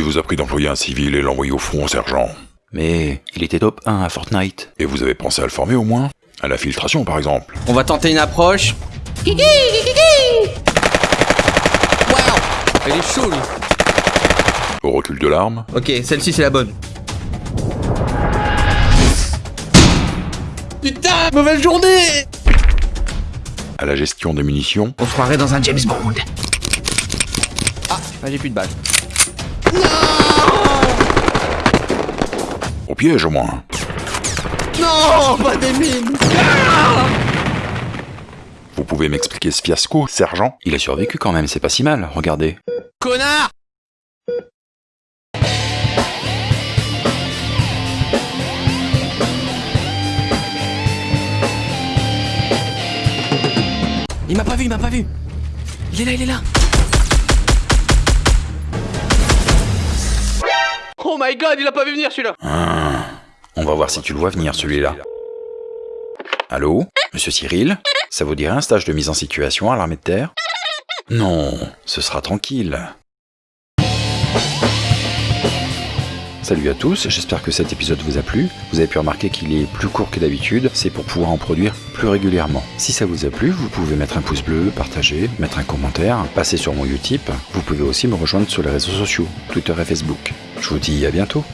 vous a pris d'employer un civil et l'envoyer au front, sergent Mais il était top 1 à Fortnite. Et vous avez pensé à le former au moins À la filtration, par exemple On va tenter une approche. Wow Elle est chaud lui Au recul de l'arme Ok, celle-ci c'est la bonne. Putain Mauvaise journée À la gestion des munitions On se croirait dans un James Bond. Ah, j'ai plus de balles. Au piège, au moins. Non Pas des mines. Vous pouvez m'expliquer ce fiasco, sergent? Il a survécu quand même, c'est pas si mal, regardez. Connard! Il m'a pas vu, il m'a pas vu. Il est là, il est là. Oh my god, il a pas vu venir celui-là On va voir si tu le vois venir celui-là. Allô Monsieur Cyril Ça vous dirait un stage de mise en situation à l'armée de terre? Non, ce sera tranquille. Salut à tous, j'espère que cet épisode vous a plu. Vous avez pu remarquer qu'il est plus court que d'habitude, c'est pour pouvoir en produire plus régulièrement. Si ça vous a plu, vous pouvez mettre un pouce bleu, partager, mettre un commentaire, passer sur mon Utip. Vous pouvez aussi me rejoindre sur les réseaux sociaux, Twitter et Facebook. Je vous dis à bientôt